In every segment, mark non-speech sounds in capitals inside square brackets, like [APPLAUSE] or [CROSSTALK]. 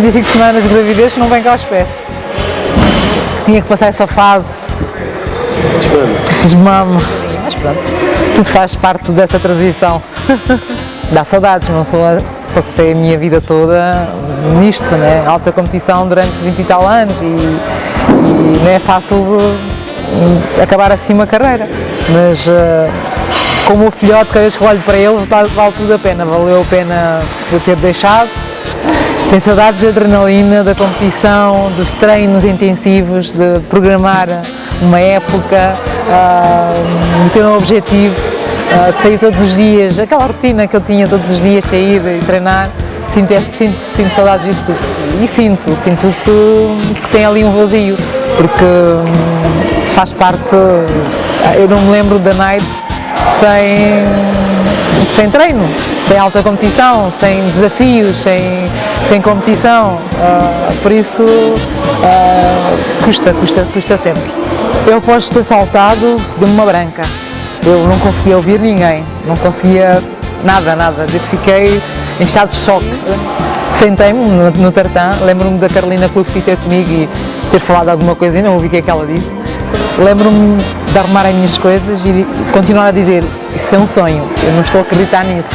35 semanas de gravidez que não vem cá aos pés. Tinha que passar essa fase desmame. Mas pronto, tudo faz parte dessa transição. [LAUGHS] Dá saudades, não sou a, passei a minha vida toda nisto, né? alta competição durante 20 e tal anos e, e não é fácil de, acabar assim uma carreira, mas uh, como o filhote, cada vez que olho para ele, vale, vale tudo a pena, valeu a pena eu ter deixado, tenho saudades de adrenalina, da competição, dos treinos intensivos, de programar uma época, uh, de ter um objetivo, uh, de sair todos os dias, aquela rotina que eu tinha todos os dias, sair e treinar. Sinto, sinto, sinto saudades disso tudo. E sinto, sinto que, que tem ali um vazio, porque um, faz parte. Eu não me lembro da night sem, sem treino, sem alta competição, sem desafios, sem, sem competição, uh, por isso uh, custa, custa, custa sempre. Eu posso ter saltado de uma branca, eu não conseguia ouvir ninguém, não conseguia nada, nada, eu fiquei em estado de choque. Sentei-me no, no lembro-me da Carolina Clube ter comigo e ter falado alguma coisa e não ouvi o que é que ela disse. Lembro-me de arrumar as minhas coisas e continuar a dizer, isso é um sonho, eu não estou a acreditar nisso.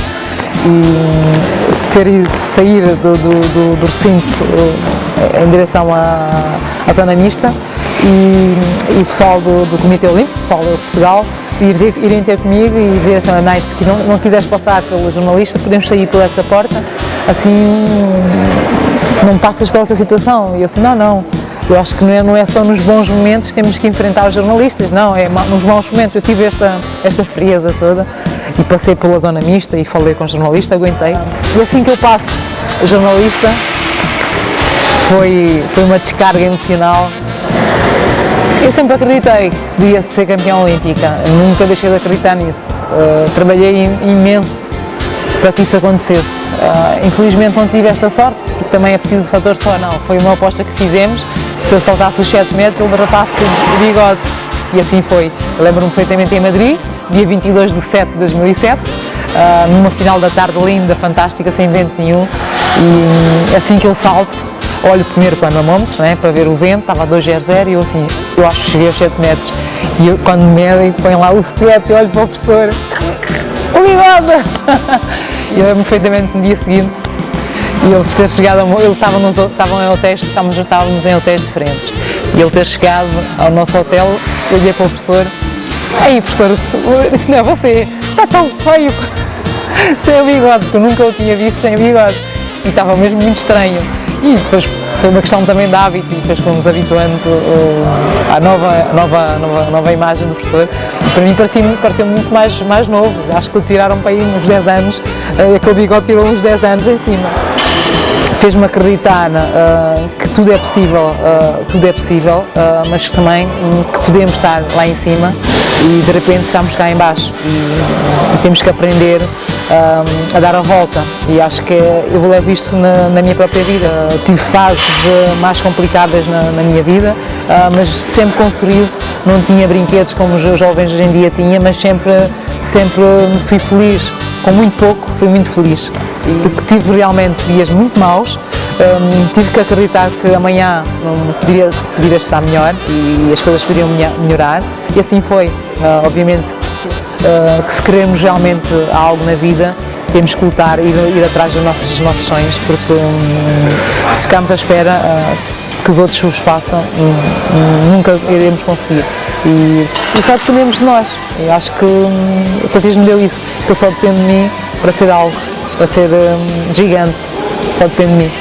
E ter ido sair do, do, do, recinto eh, em direção à, à zona mista e, e o pessoal do, do Comitê Olímpico, o pessoal de Portugal, ir, irem ter comigo e dizer assim, a Night, que não, não quiseres passar pelo jornalista, podemos sair por essa porta, assim não passas pela essa situação. E eu assim, não, não, eu acho que não é, não é só nos bons momentos que temos que enfrentar os jornalistas, não, é nos maus momentos. Eu tive esta, esta frieza toda e passei pela zona mista e falei com o jornalista, aguentei. E assim que eu passo o jornalista, foi, foi uma descarga emocional. Eu sempre acreditei que podia ser campeão olímpica, nunca deixei de acreditar nisso. Uh, trabalhei imenso para que isso acontecesse. Uh, infelizmente não tive esta sorte, porque também é preciso fator só, não. Foi uma aposta que fizemos, se eu saltasse os 7 metros, ele derrapasse o bigode. E assim foi. Lembro-me perfeitamente em Madrid, dia 22 de 7 de 2007, uh, numa final da tarde linda, fantástica, sem vento nenhum. E assim que eu salto, olho primeiro para o anamómetro, né, para ver o vento, estava a 2,00 e eu assim, eu acho que cheguei aos 7 metros. E eu, quando me medem, põem lá o 7 e olho para o professor, o bigode! [LAUGHS] e eu lembro perfeitamente no dia seguinte, e ele ter chegado, ele estava nos, em hotéis, estávamos, estávamos em hotéis diferentes, e ele ter chegado ao nosso hotel, eu olhei para o professor, Ei professor, isso não é você, está tão feio [LAUGHS] sem bigode, porque eu nunca o tinha visto sem bigode e estava mesmo muito estranho. E depois foi uma questão também de hábito e depois fomos habituando uh, à nova, nova, nova, nova imagem do professor. Para mim pareceu, pareceu muito mais, mais novo, acho que o tiraram para aí uns 10 anos, uh, aquele bigode tirou uns 10 anos em cima fez-me acreditar uh, que tudo é possível, uh, tudo é possível, uh, mas também um, que podemos estar lá em cima e de repente estamos cá em baixo e, e temos que aprender a dar a volta. E acho que eu levo isto na, na minha própria vida. Tive fases mais complicadas na, na minha vida, mas sempre com um sorriso, não tinha brinquedos como os jovens hoje em dia tinham, mas sempre, sempre fui feliz, com muito pouco fui muito feliz porque tive realmente dias muito maus, um, tive que acreditar que amanhã um, poderia, poderia estar melhor e as coisas poderiam melhorar e assim foi. Uh, obviamente uh, que se queremos realmente algo na vida, temos que lutar e ir, ir atrás dos nossos, dos nossos sonhos, porque um, se ficarmos à espera uh, que os outros os façam, nunca iremos conseguir. E, e só dependemos de nós. Eu acho que o atletismo deu isso, que eu só dependo de mim para ser algo, para ser gigante, só depende de mim.